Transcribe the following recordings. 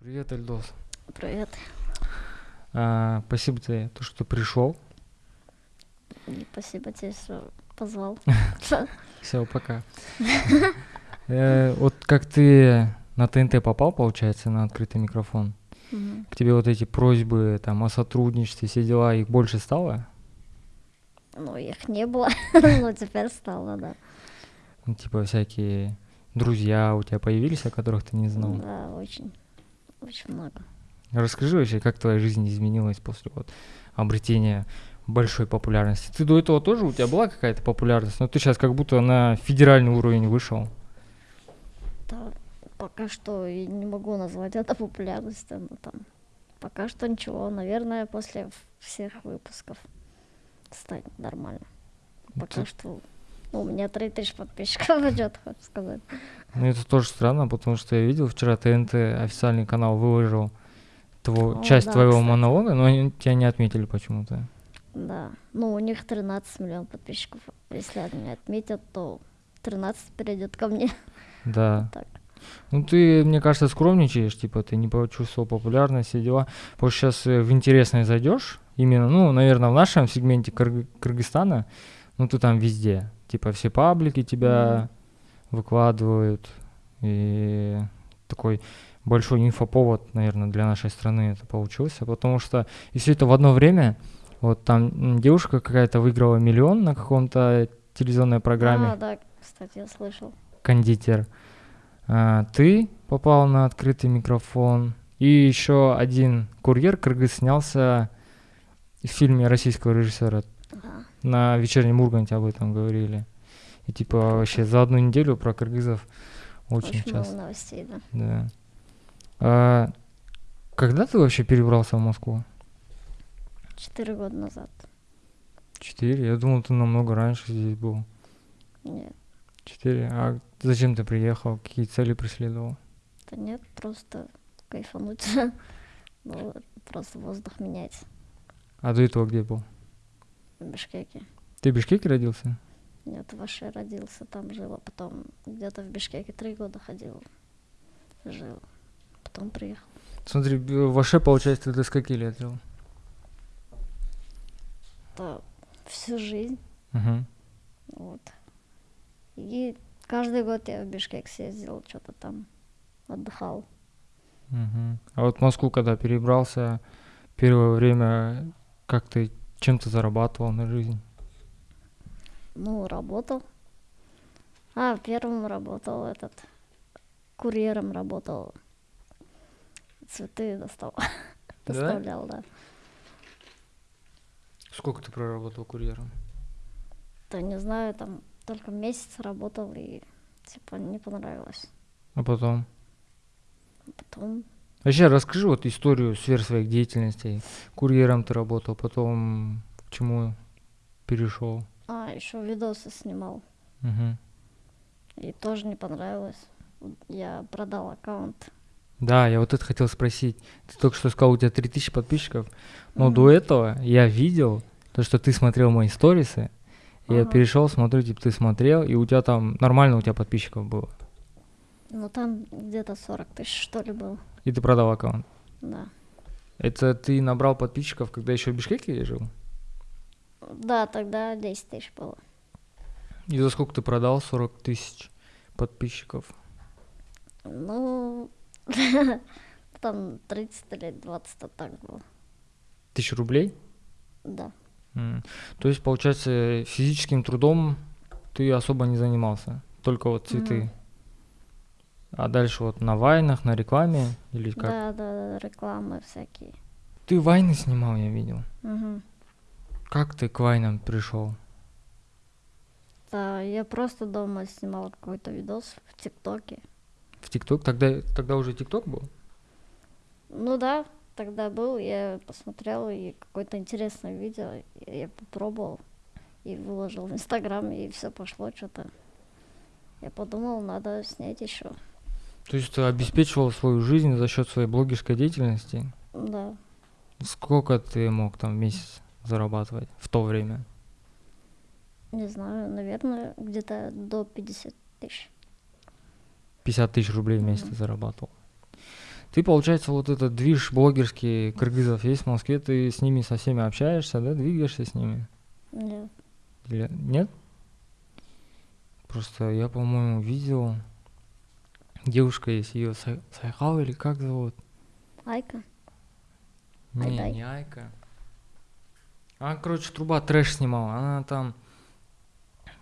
Привет, Эльдос. Привет. А, спасибо тебе, то, что пришел. И спасибо тебе, что позвал. Все, пока. Э, Вот как ты на ТНТ попал, получается, на открытый микрофон, к тебе вот эти просьбы там о сотрудничестве, все дела, их больше стало? Ну, их не было, но теперь стало, да. Ну, Типа всякие друзья у тебя появились, о которых ты не знал? Да, очень, очень много. Расскажи вообще, как твоя жизнь изменилась после вот обретения большой популярности. Ты до этого тоже, у тебя была какая-то популярность, но ты сейчас как будто на федеральный уровень вышел. Да, пока что и не могу назвать это популярностью, но там пока что ничего. Наверное, после всех выпусков станет нормально. Пока Ты- что ну, у меня 3000 подписчиков идет, хочу сказать. Ну, это тоже странно, потому что я видел вчера ТНТ официальный канал выложил тво- О, часть да, твоего кстати. монолога, но они тебя не отметили почему-то. Да, ну у них 13 миллионов подписчиков. Если они отметят, то 13 перейдет ко мне. Да. Так. Ну, ты, мне кажется, скромничаешь, типа, ты не почувствовал популярность, все дела. Потому что сейчас в интересное зайдешь, именно, ну, наверное, в нашем сегменте Кыргы- Кыргызстана, ну, ты там везде. Типа, все паблики тебя выкладывают, и такой большой инфоповод, наверное, для нашей страны это получился, потому что и все это в одно время, вот там девушка какая-то выиграла миллион на каком-то телевизионной программе А, да, кстати, я слышал. кондитер. А, ты попал на открытый микрофон. И еще один курьер кыргыз снялся в фильме российского режиссера. Ага. На вечернем Урганте об этом говорили. И типа вообще за одну неделю про кыргызов очень, Очень много часто. новостей, да. Да. А, когда ты вообще перебрался в Москву? Четыре года назад. Четыре? Я думал, ты намного раньше здесь был. Нет, Четыре. А зачем ты приехал? Какие цели преследовал? да нет, просто кайфануть. Ну, просто воздух менять А до этого где был? В Бишкеке. Ты в Бишкеке родился? Нет, Ваше родился, там жил, а потом где-то в Бишкеке три года ходил. Жил. Потом приехал. Смотри, в Аше, получается, ты до скольки лет жил? Да, всю жизнь. Мгм. Вот. И каждый год я в Бишкек съездил, что-то там отдыхал. Мгм. А вот в Москву, когда перебрался, первое время, как ты, чем ты зарабатывал на жизнь? Ну, работал. А, первым работал этот, курьером работал. Цветы достал. Да? Доставлял, да. Сколько ты проработал курьером? Да не знаю, там только месяц работал и типа не понравилось. А потом? Потом, Вообще, расскажи вот историю сфер своих деятельностей. Курьером ты работал, потом к чему перешел? а, еще видосы снимал. Мгм. И тоже не понравилось. Я продал аккаунт. Да, я вот это хотел спросить. Ты только что сказал, у тебя 3000 подписчиков, но Мгм. до этого я видел то, что ты смотрел мои сторисы, и я Ага. перешел, смотрю, типа ты смотрел, и у тебя там нормально у тебя подписчиков было. Ну там где-то 40 тысяч что ли было. И ты продал аккаунт. Да. Это ты набрал подписчиков, когда еще в Бишкеке жил? Да, тогда 10 тысяч было. И за сколько ты продал 40 тысяч подписчиков? Ну, там 30 или 20 то так было. Тысяч рублей? Да. То есть, получается, физическим трудом ты особо не занимался, только вот цветы. Мгм. А дальше вот на вайнах, на рекламе или как? Да, да, да, рекламы всякие. Ты вайны снимал, я видел. Мгм. Как ты к вайнам пришел? Да, я просто дома снимала какой-то видос в ТикТоке. В ТикТок? Тогда, тогда уже ТикТок был? Ну да, тогда был, я посмотрел и какое-то интересное видео, я попробовал и выложил в Инстаграм, и все пошло что-то. Я подумал, надо снять еще. То есть ты обеспечивал свою жизнь за счет своей блогерской деятельности? Да. Сколько ты мог там в месяц зарабатывать в то время? Не знаю, наверное, где-то до 50 тысяч. 50 тысяч рублей в месяц ты зарабатывал. Ты, получается, вот этот движ блогерский кыргызов есть в Москве, ты с ними со всеми общаешься, да, двигаешься с ними? Нет. Или нет? Просто я, по-моему, видел, девушка есть, ее Сайхал или как зовут? Айка. Не, Айдай. не Айка. Она, короче, труба трэш снимала. Она там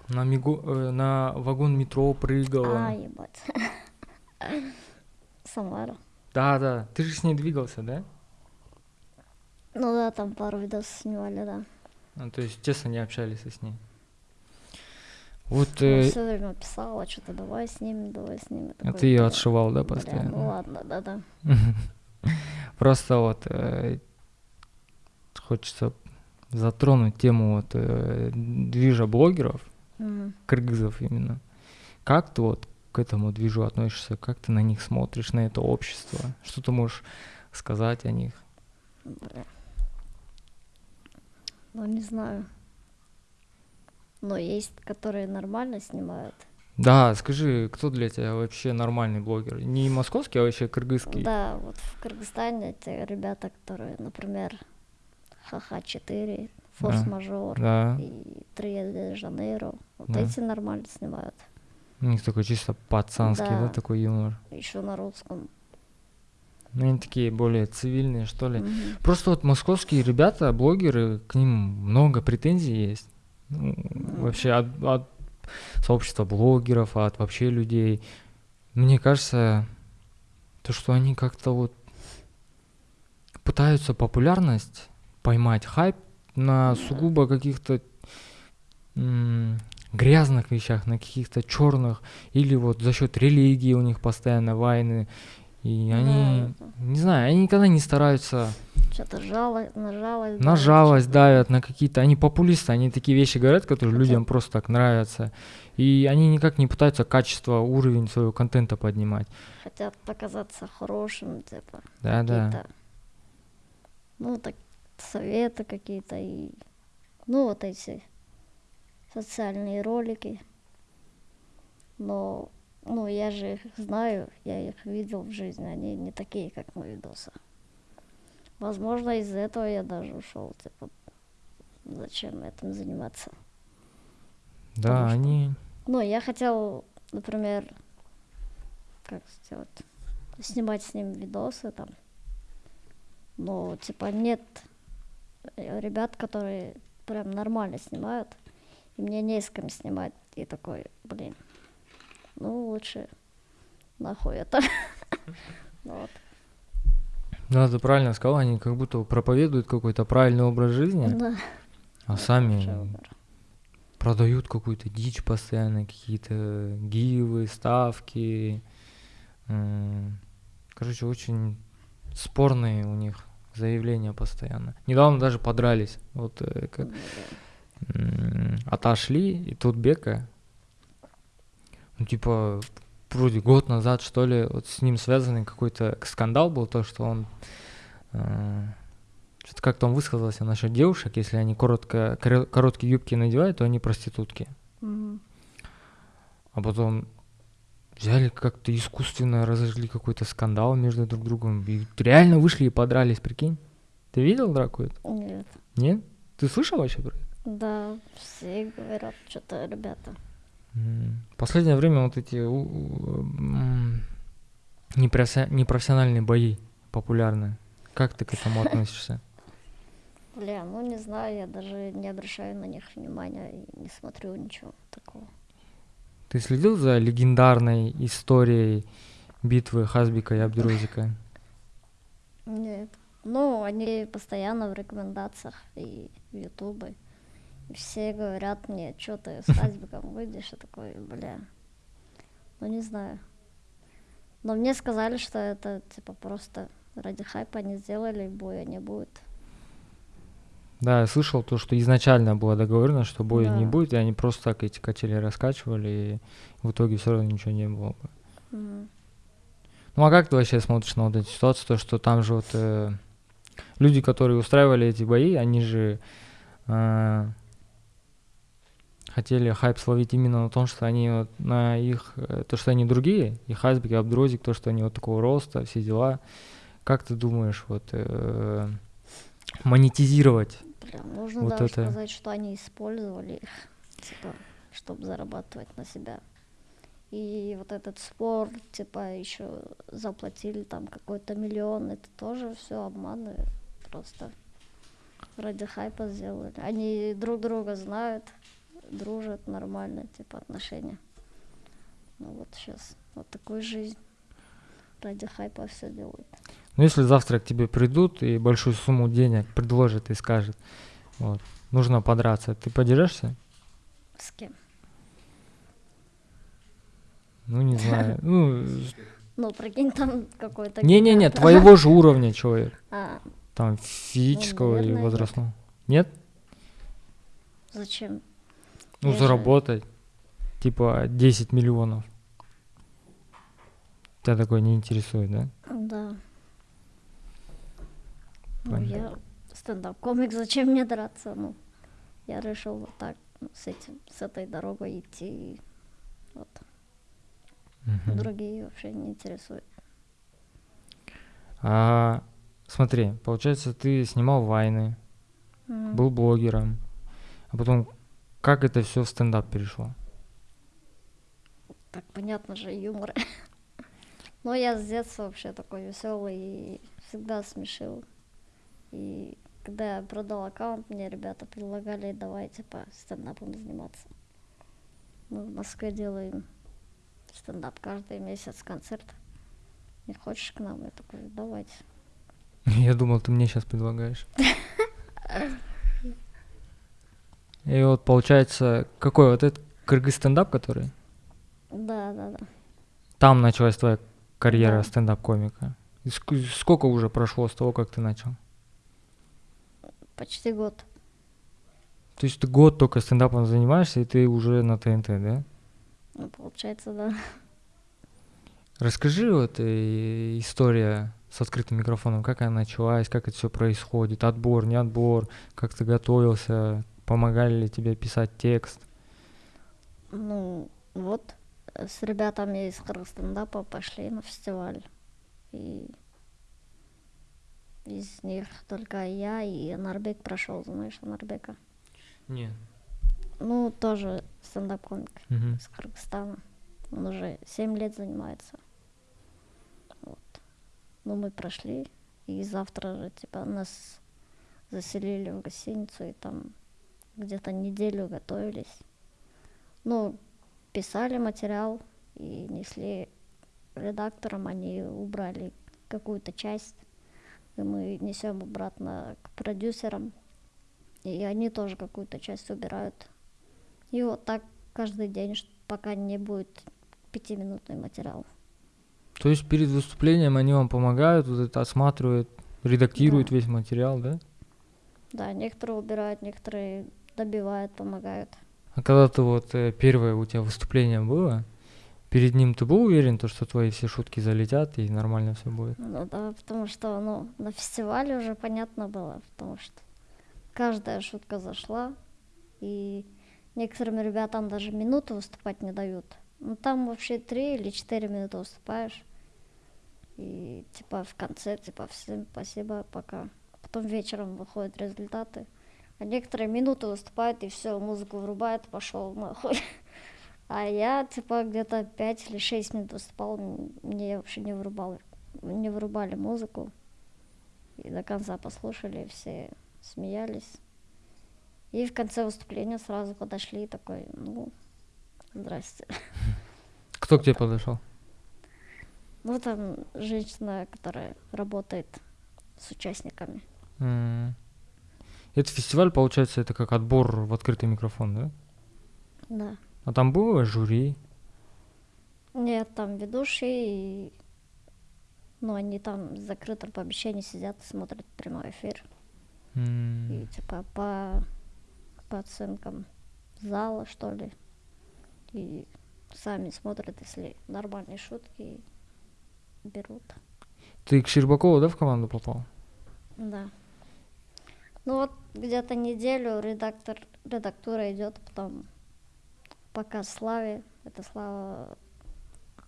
на, мигу, э, на вагон метро прыгала. А, ебать. Самара. Да, да. Ты же с ней двигался, да? Ну да, там пару видосов снимали, да. Ну, то есть, честно, не общались с ней. Вот э, все время писала, что-то давай с ними, давай с ними. а Такой, ты ее «Бля, отшивал, да, бля, постоянно? Ну ладно, да-да. Просто вот э, хочется затронуть тему вот э, движа блогеров, кыргызов именно. Как ты вот к этому движу относишься? Как ты на них смотришь, на это общество? Что ты можешь сказать о них? Бля. Ну, не знаю. Но есть, которые нормально снимают. Да, скажи, кто для тебя вообще нормальный блогер? Не московский, а вообще кыргызский? Да, вот в Кыргызстане те ребята, которые, например, Ха-Ха-4, Форс-мажор Да. и Трио де Жанейро, вот Да. эти нормально снимают. У них такой чисто пацанский, да, Да. такой юмор. Еще на русском. Ну, они такие более цивильные, что ли. Мгм. Просто вот московские ребята, блогеры, к ним много претензий есть. Ну, вообще от, от сообщества блогеров, от вообще людей. Мне кажется, то, что они как-то вот пытаются популярность поймать, хайп на сугубо каких-то грязных вещах, на каких-то черных, или вот за счет религии у них постоянно войны. И они, не знаю, они никогда не стараются Что-то жалость, на жалость. на жалость давят, на какие-то... Они популисты, они такие вещи говорят, которые Хотя- людям просто так нравятся. И они никак не пытаются качество, уровень своего контента поднимать. Хотят показаться хорошим, типа. Да-да. какие-то, Ну, так, советы какие-то и... Ну, вот эти социальные ролики. Но, ну, я же их знаю, я их видел в жизни, они не такие, как на видосах. Возможно, из-за этого я даже ушел, типа, зачем этим заниматься. Да, Потому что- они... Ну, я хотел, например, как сделать, снимать с ним видосы там. Но, типа, нет э, ребят, которые прям нормально снимают. И мне не с кем снимать. И такой, блин, ну лучше нахуй это. Вот. Да, ты правильно сказал, они как будто проповедуют какой-то правильный образ жизни, Да. а сами продают какую-то дичь постоянно, какие-то гивы, ставки. М, Короче, очень спорные у них заявления постоянно. Недавно даже подрались. Вот э, как м, отошли, и тут Бека, ну, типа, вроде год назад, что ли, вот с ним связанный какой-то скандал был, то, что он э, что-то как-то он высказался насчет девушек, если они коротко, коро- короткие юбки надевают, то они проститутки. Мгм. А потом взяли как-то искусственно разожгли какой-то скандал между друг другом. И реально вышли и подрались, прикинь. Ты видел драку эту? Нет. Нет? Ты слышал вообще про это? Да, все говорят, что-то, ребята. Последнее время вот эти непрофессиональные бои популярны. Как ты к этому относишься? Бля, ну не знаю, я даже не обращаю на них внимания и не смотрю ничего такого. Ты следил за легендарной историей битвы Хазбика и Абдурозика? Нет. Ну, они постоянно в рекомендациях и в Ютубе. Все говорят мне, что ты с Хазбиком выйдешь, и такой, бля. Ну, не знаю. Но мне сказали, что это, типа, просто ради хайпа они сделали, боя не будет. Да, я слышал то, что изначально было договорено, что боя не Да. будет, и они просто так эти качели раскачивали, и в итоге все равно ничего не было. бы. Мгм. Ну а как ты вообще смотришь на вот эту ситуацию, то, что там же вот э, люди, которые устраивали эти бои, они же э, хотели хайп словить именно на том, что они вот на их, э, то, что они другие, и Хайсбек, и Абдрозик, то, что они вот такого роста, все дела. Как ты думаешь, вот э, монетизировать Прям нужно Вот даже это- сказать, что они использовали их, типа, чтобы зарабатывать на себя. И вот этот спор, типа, еще заплатили там какой-то миллион, это тоже все обманы, просто ради хайпа сделали. Они друг друга знают, дружат нормально, типа, отношения. Ну вот сейчас вот такую жизнь ради хайпа все делают. Ну, если завтра к тебе придут и большую сумму денег предложат и скажут, вот, нужно подраться, ты подерешься? С кем? Ну, не знаю. Ну, Ну, прикинь, там какой-то... не-не-не, твоего же уровня человек. А, Там физического и наверное, нет. возрастного. Нет? зачем? Ну, Я же- заработать. Типа 10 миллионов. Тебя такое не интересует, да? Да. Ну, Понятно. я стендап-комик, зачем мне драться? Ну, я решил вот так, ну, с этим, с этой дорогой идти. Вот. Мгм. Другие вообще не интересуют. А, смотри, получается, ты снимал вайны, Мгм. был блогером, а потом как это все в стендап перешло? Так понятно же, юмор. Но я с детства вообще такой веселый и всегда смешил. И когда я продал аккаунт, мне ребята предлагали, давай, типа, стендапом заниматься. Мы в Москве делаем стендап каждый месяц концерт. Не хочешь к нам? Я такой, давайте. Я думал, ты мне сейчас предлагаешь. И вот получается, какой вот этот кыргыз стендап, который? Да, да, да. Там началась твоя карьера Да. стендап-комика. Сколько уже прошло с того, как ты начал? Почти год. То есть ты год только стендапом занимаешься, и ты уже на ТНТ, да? Ну, получается, да. Расскажи вот э, история с открытым микрофоном, как она началась, как это все происходит, отбор, не отбор, как ты готовился, помогали ли тебе писать текст. Ну, вот, с ребятами из стендапа пошли на фестиваль. И из них только я и Анарбек прошел, знаешь, Анарбека. Нет. Ну, тоже стендап-комик Мгм. из Кыргызстана. Он уже 7 лет занимается. Вот. Ну, мы прошли, и завтра же, типа, нас заселили в гостиницу, и там где-то неделю готовились. Ну, писали материал и несли редакторам, они убрали какую-то часть, и мы несем обратно к продюсерам, и они тоже какую-то часть убирают. И вот так каждый день, пока не будет пятиминутный материал. То есть перед выступлением они вам помогают, вот это осматривают, редактируют Да. весь материал, да? Да, некоторые убирают, некоторые добивают, помогают. А когда ты вот э, первое у тебя выступление было, перед ним ты был уверен, то, что твои все шутки залетят и нормально все будет? Ну да, потому что, ну, на фестивале уже понятно было, потому что каждая шутка зашла, и некоторым ребятам даже минуту выступать не дают. Ну там вообще три или четыре минуты выступаешь, и типа в конце, типа всем спасибо, пока. Потом вечером выходят результаты. А некоторые минуты выступают, и все, музыку врубают, пошел нахуй. А я, типа, где-то 5 или 6 минут выступал, мне вообще не вырубал, не вырубали музыку. И до конца послушали, все смеялись. И в конце выступления сразу подошли такой, ну, здрасте. Кто к тебе подошел? Ну, там женщина, которая работает с участниками. М. Этот фестиваль, получается, это как отбор в открытый микрофон, да? Да. А там было жюри. Нет, там ведущие, и... ну, они там в закрытом помещении сидят, смотрят прямой эфир. М. И типа по, по оценкам зала, что ли. И сами смотрят, если нормальные шутки, берут. Ты к Щербакову, да, в команду попал? Да. Ну вот где-то неделю редактор, редактура идет, потом показ Славе. Это Слава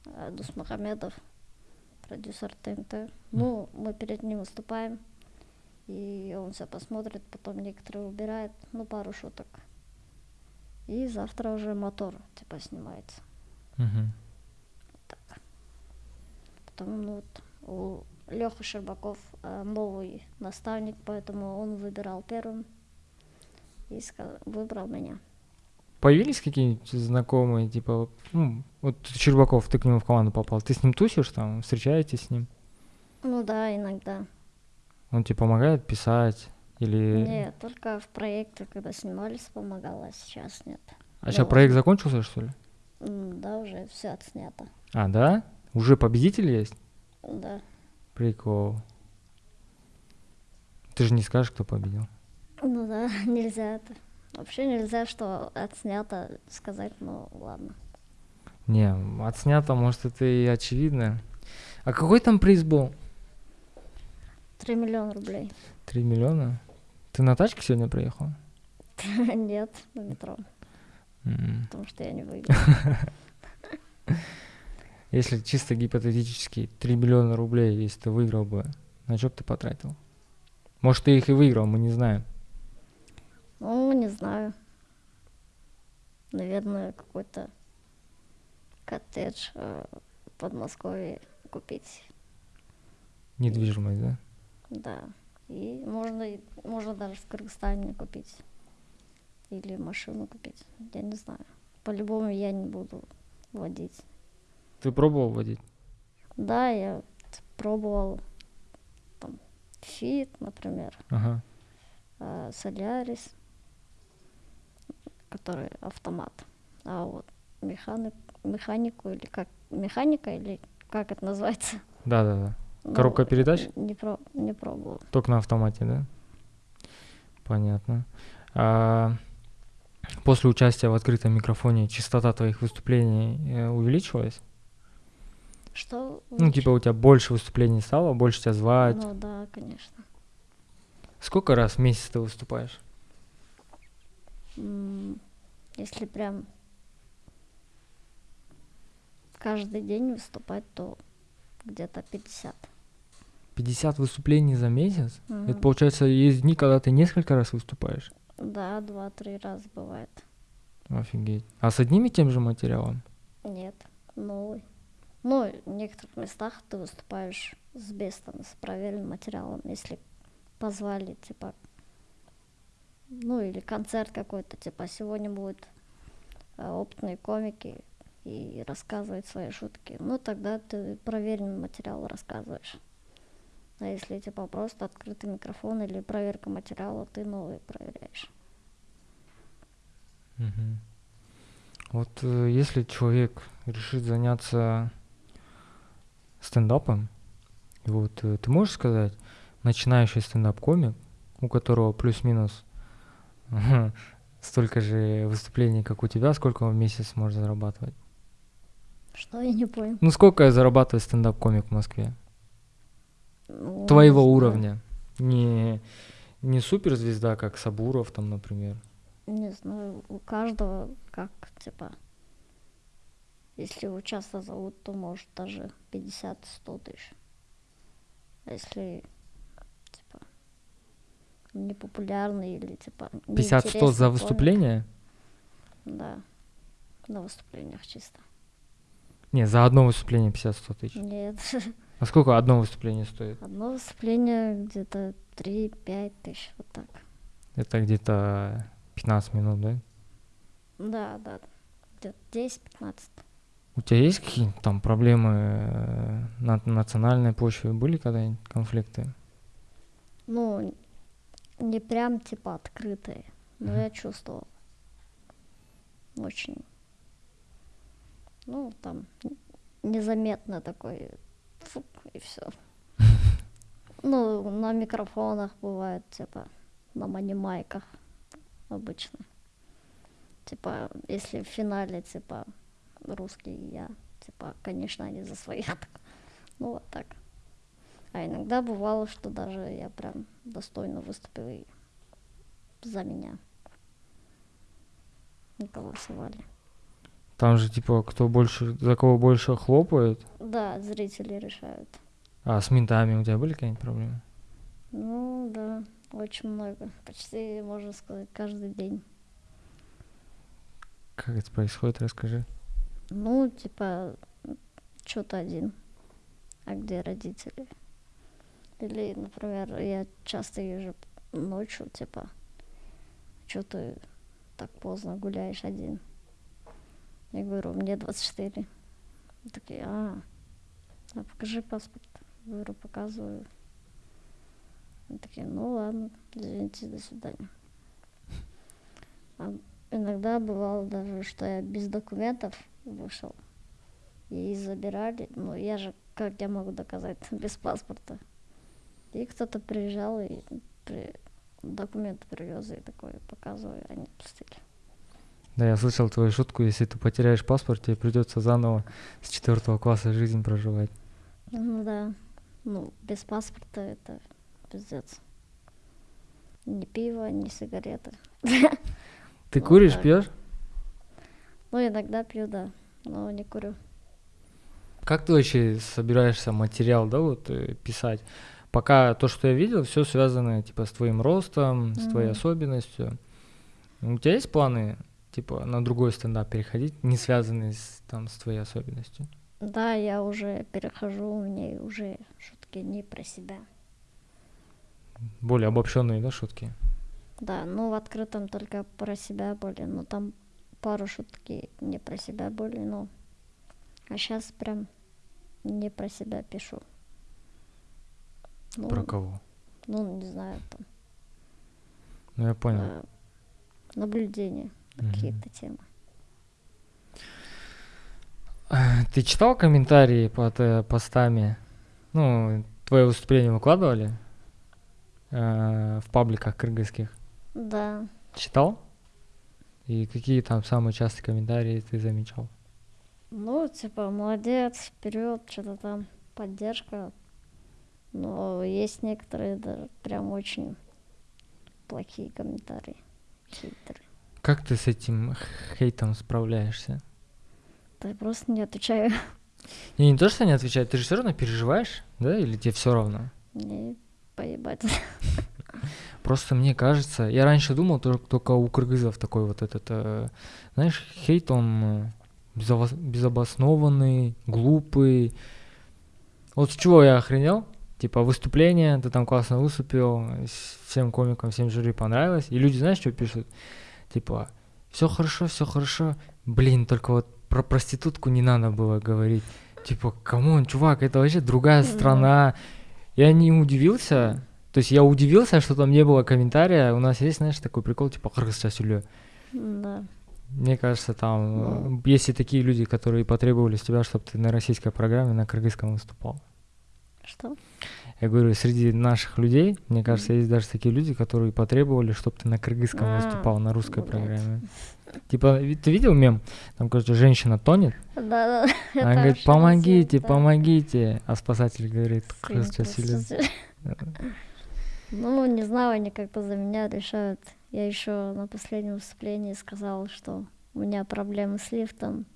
э, Дусмухамедов, продюсер ТНТ. Ну, мы перед ним выступаем, и он все посмотрит, потом некоторые убирает, ну, пару шуток. И завтра уже мотор, типа, снимается. Мгм. Потом, ну, вот, у Леха Щербаков э, новый наставник, поэтому он выбирал первым и выбрал меня. Появились какие-нибудь знакомые, типа, вот, ну, вот Щербаков, ты к нему в команду попал, ты с ним тусишь там, встречаетесь с ним? Ну да, иногда. Он тебе помогает писать? Или... Нет, только в проекте, когда снимались, помогала, а сейчас нет. А сейчас Ну, проект закончился, что ли? Да, уже все отснято. А, да? Уже победитель есть? Да. Прикол. Ты же не скажешь, кто победил. Ну да, нельзя это. Вообще нельзя, что отснято сказать, ну ладно. Не, отснято, может, это и очевидно. А какой там приз был? Три миллиона рублей. Три миллиона? Ты на тачке сегодня приехал? Нет, на метро, потому что я не выиграла. Если чисто гипотетически 3 миллиона рублей, если ты выиграл бы, на что бы ты потратил? Может, ты их и выиграл, мы не знаем. Ну, не знаю. Наверное, какой-то коттедж э, в Подмосковье купить. Недвижимость, да? Да. И можно, можно даже в Кыргызстане купить. Или машину купить. Я не знаю. По-любому я не буду водить. Ты пробовал водить? Да, я пробовал там Фит, например, Ага. а, Солярис, который автомат. А вот механик, механику или как механика или как это называется? Да-да-да. Ну, Коробка передач? Не, про, не пробовал. Только на автомате, да? Понятно. А, после участия в открытом микрофоне частота твоих выступлений э, увеличилась? Что? Ну, лучше? типа у тебя больше выступлений стало, больше тебя звать. Ну да, конечно. Сколько раз в месяц ты выступаешь? Если прям каждый день выступать, то где-то 50. 50 выступлений за месяц? Это Мгм. получается, есть дни, когда ты несколько раз выступаешь? Да, два-три раза бывает. Офигеть. А с одним и тем же материалом? Нет, новый. Ну, в некоторых местах ты выступаешь с бестом, с проверенным материалом, если позвали, типа, ну, или концерт какой-то, типа, сегодня будут э, опытные комики и рассказывать свои шутки. Ну, тогда ты проверенный материал рассказываешь. А если, типа, просто открытый микрофон или проверка материала, ты новый проверяешь. Мгм. Вот э, если человек решит заняться стендапом, и вот э, ты можешь сказать, начинающий стендап-комик, у которого плюс-минус столько же выступлений, как у тебя, сколько он в месяц может зарабатывать? Что я не понял? Ну, сколько зарабатывает стендап-комик в Москве? Ну, не Твоего знаю. уровня. Не, не суперзвезда, как Сабуров там, например. Не знаю, у каждого как, типа, если его часто зовут, то может даже 50-100 тысяч. А если, типа, непопулярный или, типа, 50-100 неинтересный за комик, выступление? Да, на выступлениях чисто. Не, за одно выступление 50-100 тысяч. Нет, А сколько одно выступление стоит? одно выступление где-то 3-5 тысяч, вот так. Это где-то 15 минут, да? Да, да, где-то 10-15. У тебя есть какие-то там проблемы э, на национальной почве? Были когда-нибудь конфликты? Ну, не прям типа открытые, но Мгм. я чувствовал. Очень. Ну, там незаметно такой фук, и все. Ну, на микрофонах бывает, типа, на манимайках обычно. Типа, если в финале, типа, русский я, типа, конечно, они за своих. Ну, вот так. А иногда бывало, что даже я прям достойно выступил и за меня. Не голосовали. Там же, типа, кто больше, за кого больше хлопает. Да, зрители решают. А с ментами у тебя были какие-нибудь проблемы? Ну, да, очень много. Почти, можно сказать, каждый день. Как это происходит, расскажи. Ну, типа, что-то один. А где родители? Или, например, я часто езжу ночью, типа, что ты так поздно гуляешь один? Я говорю, мне 24. Они Такие, а, а покажи паспорт. Говорю, показываю. Они такие, ну ладно, извините, до свидания. А иногда бывало даже, что я без документов вышел. И забирали. Ну, я же, как я могу доказать, без паспорта. И кто-то приезжал и при- документы привез, и такой показываю, они пустили. Да, я слышал твою шутку, если ты потеряешь паспорт, тебе придется заново с четвертого класса жизнь проживать. Ну да. Ну, без паспорта это пиздец. Ни пиво, ни сигареты. Ты куришь, пьешь? Ну, иногда пью, да, но не курю. Как ты вообще собираешься материал, да, вот э, писать? Пока то, что я видел, все связано типа с твоим ростом, с твоей особенностью. У тебя есть планы, типа, на другой стендап переходить, не связанные с, там, с твоей особенностью? Да, я уже перехожу, у меня уже шутки не про себя. Более обобщенные, да, шутки? Да, ну в открытом только про себя были, но там пару шутки не про себя были, ну. А сейчас прям не про себя пишу. Ну, Про кого? Ну, не знаю, там. Ну, я понял. э, наблюдения какие-то темы. Ты читал комментарии под э, постами? Ну, твое выступление выкладывали э, в пабликах кыргызских? Да, Читал? И какие там самые частые комментарии ты замечал? ну, типа, молодец, вперед, что-то там, поддержка. Но есть некоторые даже прям очень плохие комментарии. Хейтеры. Как ты с этим хейтом справляешься? Да я просто не отвечаю. И не то, что не отвечать, ты же все равно переживаешь, да, или тебе все равно? Мне поебать. Просто мне кажется, я раньше думал только, только у кыргызов такой вот этот, э, знаешь, хейт, он э, безобос- безобоснованный, глупый. Вот с чего я охренел? Типа выступление, ты там классно выступил, всем комикам, всем жюри понравилось. И люди, знаешь, что пишут? Типа, все хорошо, все хорошо. Блин, только вот про проститутку не надо было говорить. Типа, come on, чувак, это вообще другая страна. Я не удивился. То есть я удивился, что там не было комментария. У нас есть, знаешь, такой прикол, типа, кыргызча. Да. Мне кажется, там э, есть и такие люди, которые потребовали с тебя, чтобы ты на российской программе на кыргызском выступал. Что? Я говорю, среди наших людей, мне кажется, есть даже такие люди, которые потребовали, чтобы ты на кыргызском А, выступал на русской блядь. программе. Типа, ты видел мем? Там, короче, женщина тонет, Да, да. она говорит, помогите, да. помогите. А спасатель говорит, проститут. Ну, не знаю, они как-то за меня решают. Я еще на последнем выступлении сказала, что у меня проблемы с лифтом.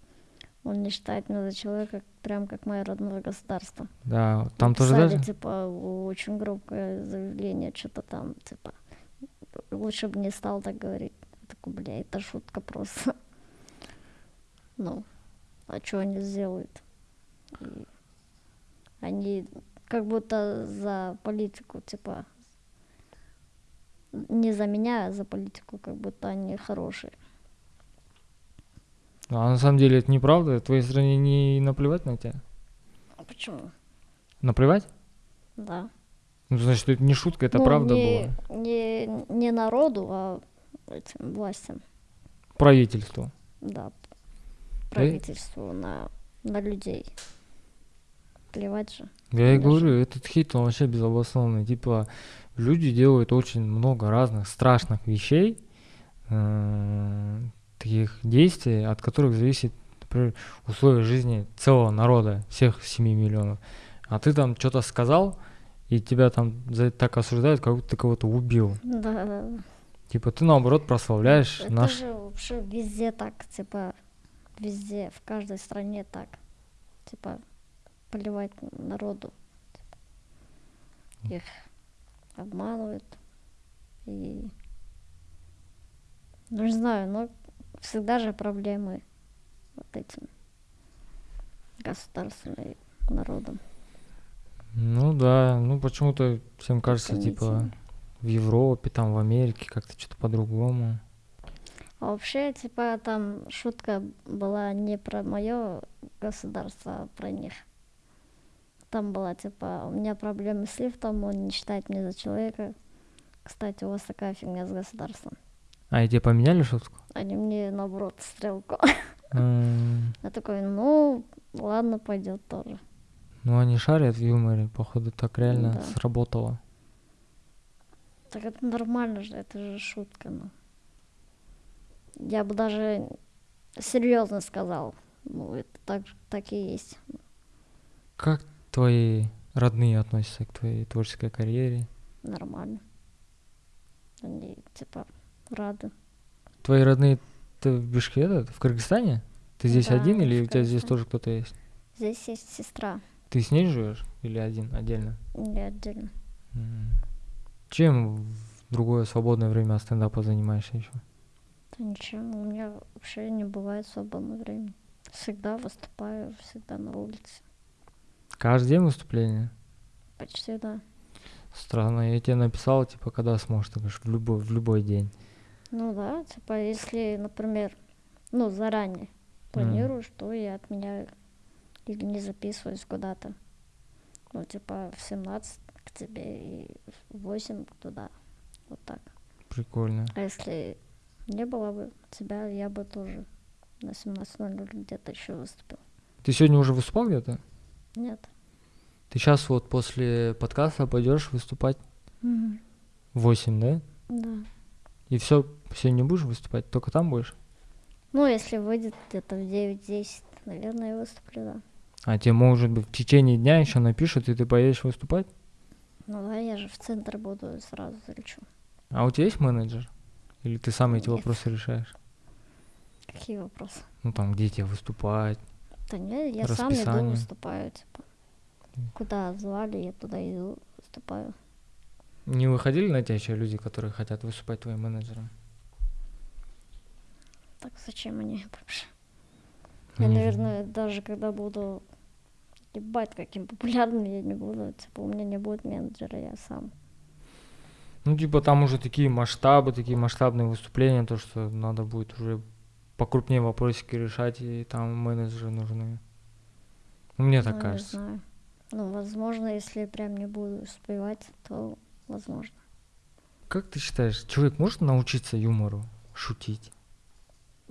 Он не считает меня за человека, прям как мое родное государство. Да, там тоже Написали, даже... типа, очень громкое заявление, что-то там, типа, лучше бы не стал так говорить. Я такой, бля, это шутка просто. Ну, а что они сделают? И они как будто за политику, типа, не за меня, а за политику, как будто они хорошие. А на самом деле это неправда. Твоей стране не наплевать на тебя. А почему? Наплевать? Да. Ну, значит, это не шутка, это Ну, правда не, было. Не, не народу, а этим властям. Правительству. Да, правительству на, на людей. Плевать же. Я и говорю, этот хейт, он вообще безобоснованный. Типа, люди делают очень много разных страшных вещей, э, таких действий, от которых зависит, например, условия жизни целого народа, всех 7 миллионов. А ты там что-то сказал, и тебя там за это так осуждают, как будто ты кого-то убил. Да, да, да. Типа, ты наоборот прославляешь Это наш... же вообще везде так, типа, везде, в каждой стране так. Типа, поливать народу. Их обманывают. И, ну, не знаю, но всегда же проблемы вот этим государством и народом. Ну да, ну почему-то всем кажется, типа, в Европе, там, в Америке как-то что-то по-другому. А вообще, типа, там шутка была не про мое государство, а про них. Там была, типа, у меня проблемы с лифтом, он не считает меня за человека. Кстати, у вас такая фигня с государством. А, и тебе поменяли шутку? Они мне, наоборот, стрелку. М, Я такой, ну, ладно, пойдет тоже. Ну, они шарят в юморе, походу, так реально сработало. Так это нормально же, это же шутка, ну. Я бы даже серьезно сказал. Ну, это так, так и есть. Как твои родные относятся к твоей творческой карьере? Нормально. Они, типа, рады. Твои родные ты в Бишкеке, в Кыргызстане? Ты здесь Да, один или у тебя здесь тоже кто-то есть? Здесь есть сестра, Ты с ней живешь или один, отдельно? я отдельно. Чем в другое свободное время от стендапа занимаешься еще? Да ничем, у меня вообще не бывает свободного времени. Всегда выступаю, всегда на улице. Каждый день выступление? Почти, да. Странно, я тебе написал, типа, когда сможешь, ты говоришь, в любой, в любой день. Ну да, типа, если, например, ну, заранее планирую, что я отменяю или не записываюсь куда-то. Ну, типа, в 17 к тебе и в 8 туда. Вот так. Прикольно. А если не было бы тебя, я бы тоже на 17.00 где-то еще выступил. Ты сегодня уже выступал где-то? Нет. Ты сейчас вот после подкаста пойдешь выступать в 8, да? Да. И все, сегодня не будешь выступать, только там будешь? Ну, если выйдет где-то в 9-10, наверное, я выступлю, да. А тебе, может быть, в течение дня еще напишут, и ты поедешь выступать? Ну да, я же в центр буду сразу залечу. А у тебя есть менеджер? Или ты сам эти Нет. вопросы решаешь? Какие вопросы? Ну там, где тебе выступать? Да нет, я сам иду выступаю, типа. Куда звали, я туда иду, выступаю. Не выходили на тебя еще люди, которые хотят выступать твоим менеджером? Так зачем они вообще? Я, Не наверное, даже когда буду ебать каким популярным, я не буду. Типа, у меня не будет менеджера, я сам. Ну, типа, там уже такие масштабы, такие масштабные выступления, то, что надо будет уже покрупнее вопросики решать, и там менеджеры нужны. Ну, мне так Ну, кажется. Не знаю. Ну, возможно, если прям не буду успевать, то возможно. Как ты считаешь, человек может научиться юмору, шутить?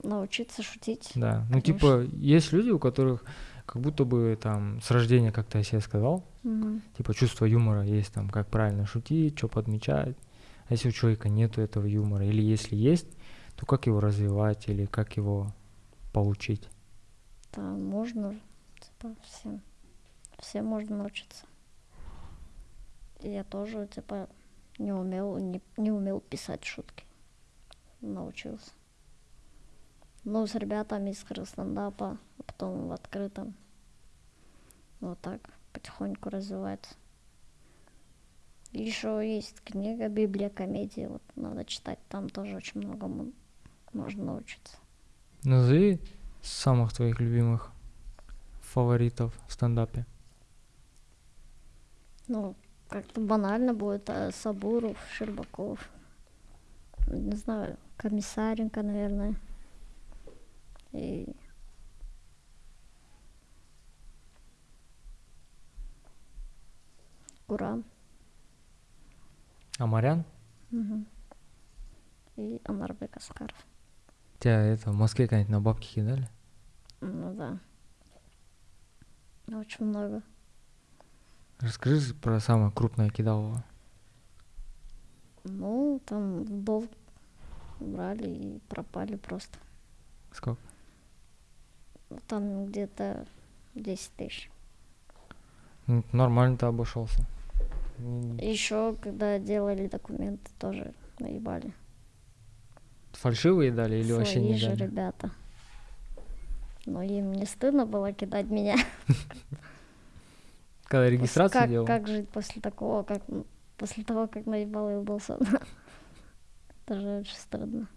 Научиться шутить. Да. Ну, Конечно. типа, есть люди, у которых как будто бы там с рождения, как ты о себе сказал, Мгм. типа чувство юмора есть, там, как правильно шутить, что подмечать. А если у человека нету этого юмора, или если есть, то как его развивать, или как его получить? Да, можно, типа, всем. Всем можно научиться. Я тоже, типа, не умел, не, не умел писать шутки. Научился. Ну, с ребятами из стендапа, а потом в открытом. Вот так, потихоньку развивается. Еще есть книга «Библия комедии», вот надо читать, там тоже очень многому можно научиться. Назови самых твоих любимых фаворитов в стендапе. Ну, как-то банально будет а, Сабуров, Щербаков. Не знаю, Комиссаренко, наверное. И... Гурам. Амарян? Мгм. И Анарбек Аскаров. Тебя это в Москве когда-нибудь на бабки кидали? Ну да. Очень много. Расскажи про самое крупное кидалово. Ну, там в долг брали и пропали просто. Сколько? Ну, Там где-то 10 тысяч. Ну, нормально ты обошелся. Еще, когда делали документы, тоже наебали. Фальшивые дали или вообще Свои не же дали? ребята. Но им не стыдно было кидать меня. Когда регистрацию как, делал? как жить после такого, как после того, как наебал Илдоса? Это же очень стыдно.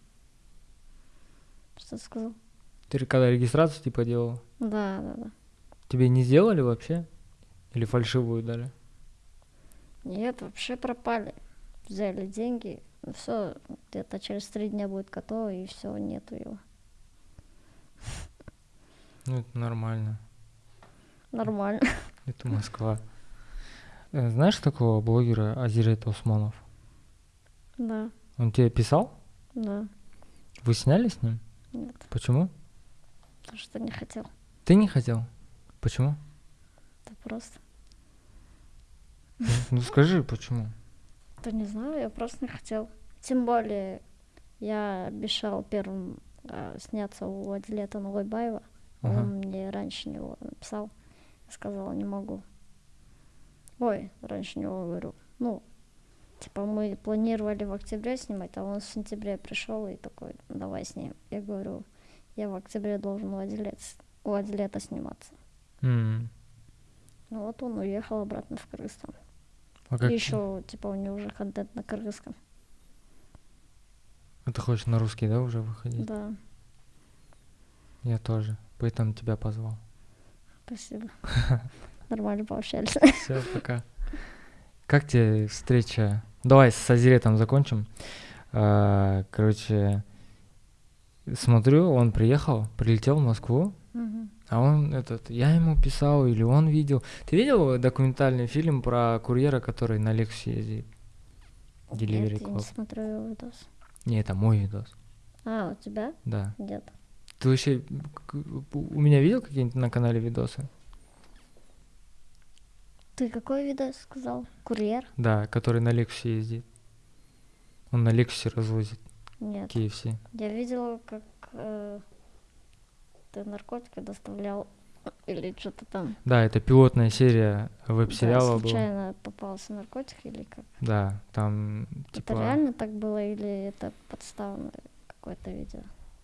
Что ты сказал? Ты когда регистрацию типа делал? Да, да, да. Тебе не сделали вообще? Или фальшивую дали? Нет, вообще пропали. Взяли деньги, все, где-то через три дня будет готово, и все, нету его. Ну, это нормально. Нормально. Это Москва. Э, Знаешь такого блогера Азирет Усманов? Да, Он тебе писал? да. Вы сняли с ним? Нет, Почему? потому что не хотел. Ты не хотел? Почему? Это просто. Ну, ну скажи, почему? Да не знаю, я просто не хотел. Тем более, я обещал первым а, сняться у Адлета Нулайбаева. Ага. Он мне раньше него написал. Я сказала, не могу. Ой, раньше него говорю. Ну, типа мы планировали в октябре снимать, а он в сентябре пришел и такой, давай снимем. Я говорю, я в октябре должен у Адлета, у Адлета сниматься. М. Ну вот он уехал обратно в Кыргызстан. А как И еще, типа, у него уже контент на кыргызском. А ты хочешь на русский, да, уже выходить? Да, Я тоже. Поэтому тебя позвал. спасибо. Нормально пообщались. Все, пока. Как тебе встреча? Давай с Азиретом закончим. А, Короче, смотрю, он приехал, прилетел в Москву, Мгм. А он этот, я ему писал или он видел. Ты видел документальный фильм про курьера, который на Лексусе ездит? Delivery Нет, я не смотрю его видос. Не, это мой видос. А, у тебя? Да. Нет. Ты вообще у меня видел какие-нибудь на канале видосы? Ты какой видос сказал? Курьер? Да, который на Лексусе ездит. Он на Лексусе развозит Нет. KFC. Я видела, как э, ты наркотики доставлял или что-то там. Да, это пилотная серия Да, веб-сериала была. случайно попался наркотик или как? Да, там типа... Это реально так было или это подставное какое-то видео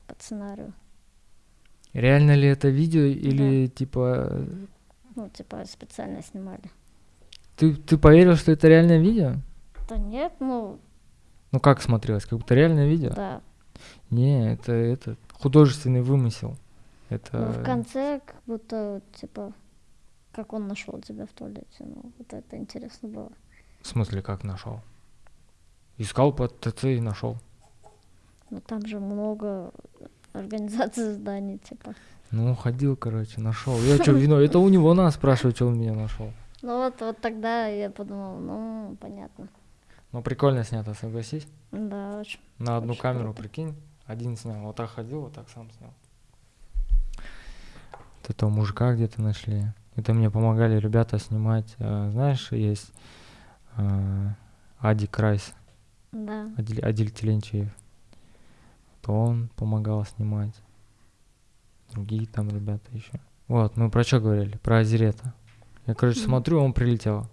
под сценарию? Реально ли это видео или типа... Ну, типа специально снимали. Ты, ты поверил, что это реальное видео? Да нет, ну, Ну как смотрелось? Как будто реальное видео? да. Не, это, это художественный вымысел. Это... Ну, в конце как будто, типа, как он нашел тебя в туалете. Ну, вот это интересно было. В смысле, как нашел? Искал под ТЦ и нашел. Но там же много организаций зданий, типа. Ну, ходил, короче, нашел. Я что, вино? Это у него надо спрашивать, что он меня нашел. Ну вот, вот тогда я подумала, ну, понятно. Ну, прикольно снято, согласись. Да, очень. На одну Очень камеру, круто. прикинь, один снял. Вот так ходил, вот так сам снял. Вот этого мужика где-то нашли. Это мне помогали ребята снимать. э, Знаешь, есть э, Ади Крайс, Да. Адиль, Адиль Теленчиев. То он помогал снимать. Другие там ребята еще. Вот, мы про что говорили? Про Азирета. Я, короче, Мгм. смотрю, он прилетел.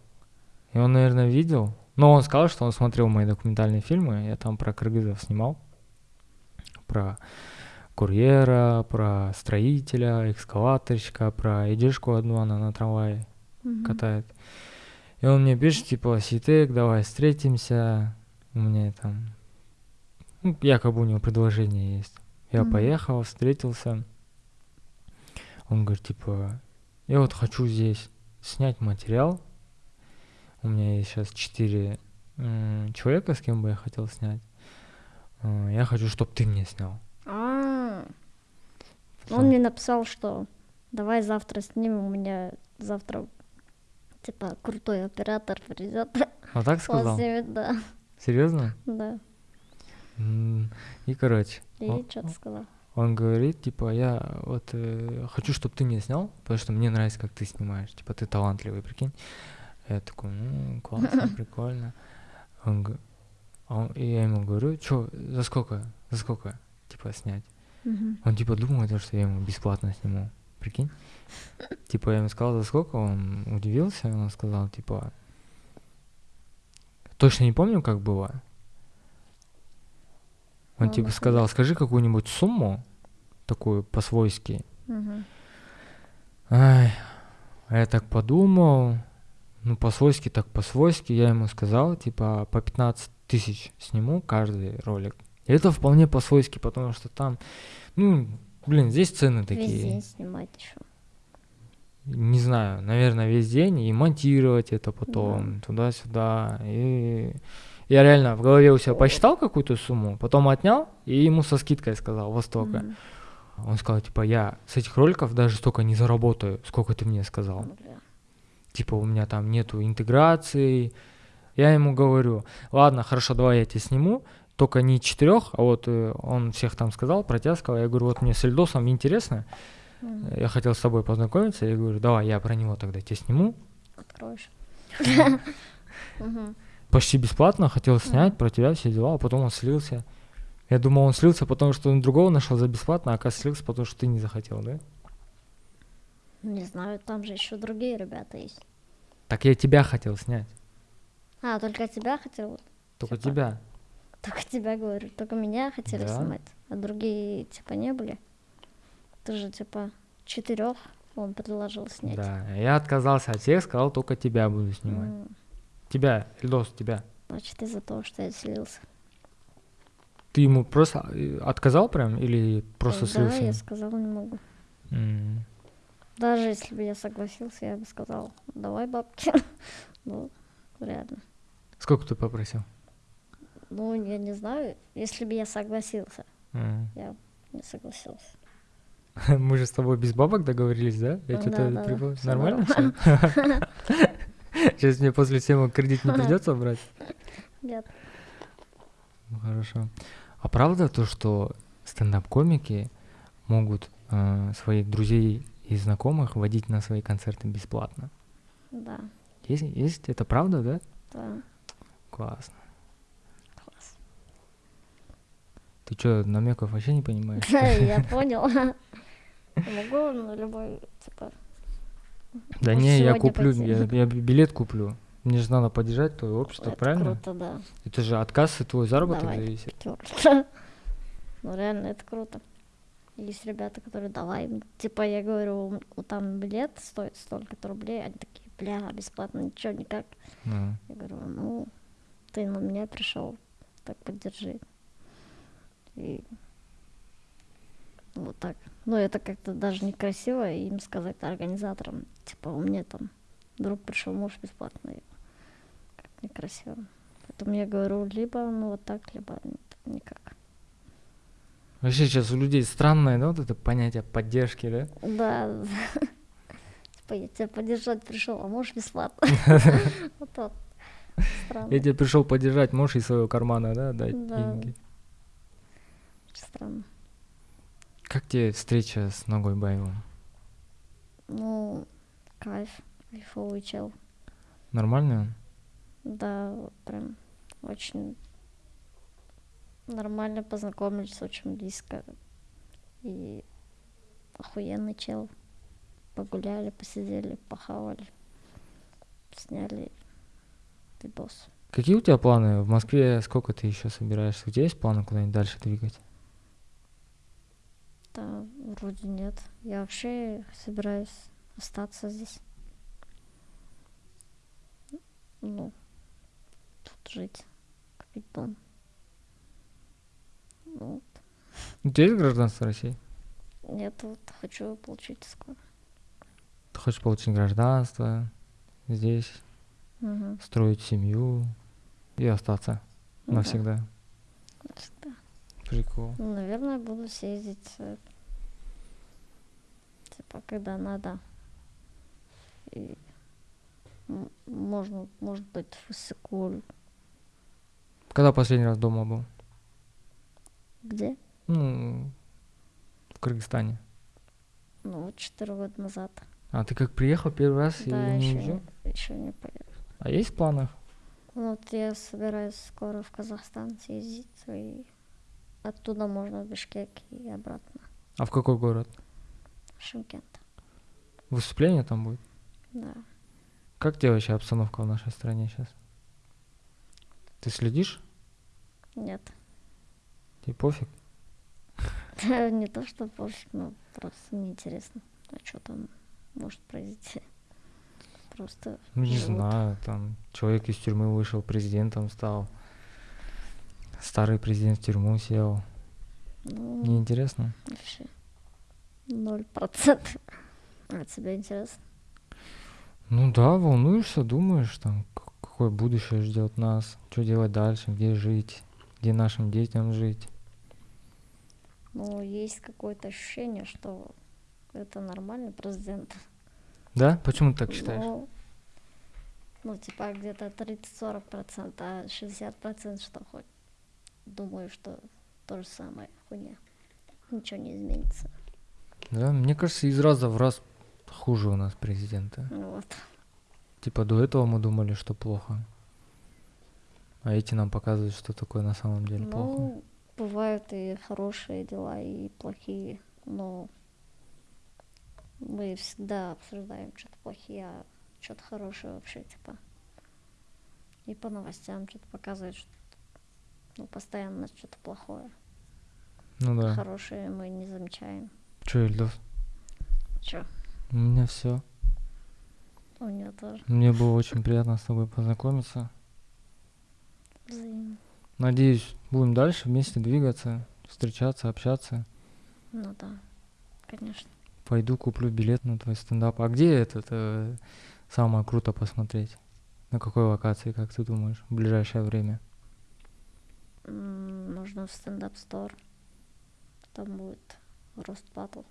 И он, наверное, видел. Но он сказал, что он смотрел мои документальные фильмы. Я там про кыргызов снимал. Про курьера, про строителя, экскаваторщика, про идешку одну, она на трамвае Мгм. катает. И он мне пишет, типа, Ситек, давай встретимся. У меня там, ну, якобы у него предложение есть. Я Мгм. поехал, встретился. Он говорит, типа, я вот хочу здесь снять материал. У меня есть сейчас четыре человека, с кем бы я хотел снять. Э, Я хочу, чтобы ты мне снял. А, Всё. он мне написал, что давай завтра снимем, у меня завтра типа крутой оператор придет. Вот так сказал? снимет, да, Серьезно? да. И, короче, И он- что ты сказал? Он говорит, типа, я вот э, хочу, чтобы ты меня снял, потому что мне нравится, как ты снимаешь. Типа, ты талантливый, прикинь. Я такой, ну, классно, прикольно. Он, а он- и я ему говорю, что, за сколько, за сколько, типа, снять? Мгм. Он, типа, думает, что я ему бесплатно сниму, прикинь. Типа, я ему сказал, за сколько, он удивился, он сказал, типа, точно не помню, как было. Он, Ну, типа, сказал, скажи какую-нибудь сумму, такую по-свойски, Мгм. Ай, я так подумал, ну, по-свойски так по-свойски, я ему сказал, типа, по 15 тысяч сниму каждый ролик. И это вполне по-свойски, потому что там, ну, блин, здесь цены Весь такие. день снимать еще. Не знаю, наверное, весь день и монтировать это потом туда-сюда. И я реально в голове у себя посчитал какую-то сумму, потом отнял и ему со скидкой сказал, во столько. Мгм. Он сказал, типа, я с этих роликов даже столько не заработаю, сколько ты мне сказал. Бля. Типа, у меня там нету интеграции. Я ему говорю, ладно, хорошо, давай я тебе сниму, только не четырех, а вот э, он всех там сказал, протяскал. Я говорю, вот мне с Эльдосом интересно, я хотел с тобой познакомиться. Я говорю, давай, я про него тогда тебе сниму. Откроешь. Почти бесплатно, хотел снять про тебя все дела, а потом он слился. Я думал, он слился, потому что он другого нашел за бесплатно, а оказывается слился, потому что ты не захотел, да? Не знаю, там же еще другие ребята есть. Так я тебя хотел снять, А, только тебя хотел? только Типа. тебя. Только тебя говорю, только меня хотели Да. снимать, а другие типа не были. Ты же типа четырех он предложил снять. Да, я отказался от всех, сказал, только тебя буду снимать. М, Тебя, Эльдос, тебя. Значит, из-за того, что я слился. Ты ему просто э, отказал прям или просто да, слился? я сказала, не могу. М. Даже если бы я согласился, я бы сказал, давай бабки. ну, реально. Сколько ты попросил? Ну, я не знаю, если бы я согласился, М. я не согласился. Мы же с тобой без бабок договорились, да? Я Да, что-то да, да, припомнил. всё Нормально все? Сейчас мне после всего кредит не придется брать? Нет. Ну, Хорошо. А правда то, что стендап-комики могут э, своих друзей и знакомых водить на свои концерты бесплатно? Да, Есть, есть? Это правда, да? да, Классно. Ты что, намеков вообще не понимаешь? Я понял. Могу на любой, типа, Да не, я куплю, я, билет куплю. Мне же надо поддержать твое общество, правильно? круто, да. Это же отказ и твой заработок зависит. Ну, реально, это круто. Есть ребята, которые давай. Типа, я говорю, там билет стоит столько-то рублей. Они такие, бля, бесплатно, ничего, никак. Я говорю, ну, ты на меня пришел, так поддержи. И вот так. Ну, это как-то даже некрасиво им сказать организаторам. Типа, у меня там друг пришел, муж бесплатно. Как некрасиво. Поэтому я говорю, либо ну вот так, либо никак. Вообще сейчас у людей странное, да, вот это понятие поддержки, да? Да. Типа, я тебя поддержать пришел, а муж бесплатно. Вот так. Я тебе пришел поддержать, можешь из своего кармана, да, дать Да. деньги. Странно. Как тебе встреча с Ногой Баевым? Ну, кайф, кайфовый чел. Нормальный он? Да, прям очень нормально познакомились, очень близко. И охуенный чел. Погуляли, посидели, похавали, сняли видос. Какие у тебя планы? В Москве сколько ты еще собираешься? У тебя есть планы куда-нибудь дальше двигать? Да, вроде нет. Я вообще собираюсь остаться здесь. Ну, тут жить, купить дом. Ну, У тебя есть гражданство России? нет, вот хочу получить скоро. Ты хочешь получить гражданство здесь, Мгм. строить семью и остаться Ну да, навсегда. Прикол. Ну, наверное, буду съездить, э, типа, когда надо. И можно, может быть, в Иссык-Куль. Когда последний раз дома был? Где? Ну, в Кыргызстане. Ну, вот четыре года назад. А ты как приехал первый раз и да, не еще не, еще не поехал. А есть в планах? Ну, Вот я собираюсь скоро в Казахстан съездить, и оттуда можно в Бишкек и обратно. А в какой город? В Шымкент. Выступление там будет? Да. Как тебе вообще обстановка в нашей стране сейчас? Ты следишь? Нет. Тебе пофиг? Не то, что пофиг, но просто неинтересно. А что там может произойти? Просто Ну, не живут. знаю, там человек из тюрьмы вышел, президентом стал. Старый президент в тюрьму сел. Ну, Неинтересно? вообще. Ноль процентов. А тебе интересно? Ну да, волнуешься, думаешь, там, какое будущее ждет нас, что делать дальше, где жить, где нашим детям жить. Ну, есть какое-то ощущение, что это нормальный президент. Да? Почему ты так считаешь? Ну, ну, типа где-то 30-40 процентов, а 60 процентов что хоть. Думаю, что то же самое хуйня. Ничего не изменится. Да, мне кажется, из раза в раз хуже у нас президента. Ну Вот. Типа до этого мы думали, что плохо. А эти нам показывают, что такое на самом деле плохо. Ну, бывают и хорошие дела, и плохие, но мы всегда обсуждаем что-то плохие, а что-то хорошее вообще, типа. И по новостям что-то показывают, что ну, постоянно что-то плохое. Ну да. Хорошее мы не замечаем. Че, Ильдос? Че, У меня все. у нее тоже Мне было очень приятно с тобой познакомиться. взаимно. Надеюсь, будем дальше вместе двигаться, встречаться, общаться. Ну да, конечно. Пойду куплю билет на твой стендап. А где этот э, самое круто посмотреть? На какой локации, как ты думаешь, в ближайшее время? М, Нужно в стендап стор. Там будет рост батл.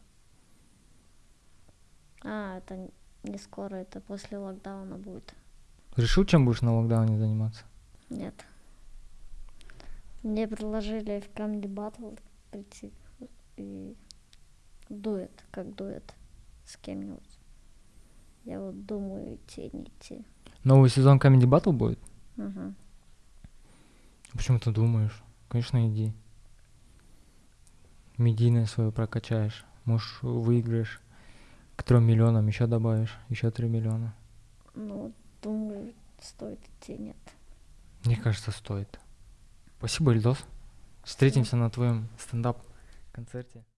А, это не скоро, это после локдауна будет. Решил, чем будешь на локдауне заниматься? Нет. Мне предложили в Comedy Battle прийти и дуэт, как дуэт с кем-нибудь. Я вот думаю, идти, не идти. Новый сезон Comedy Battle будет? Мгм. Почему ты думаешь? Конечно, иди. Медийное свое прокачаешь. Может, выиграешь к трем миллионам, еще добавишь, еще три миллиона. Ну, думаю, стоит идти, нет. Мне кажется, стоит. Спасибо, Ильдос. Встретимся на твоем стендап-концерте.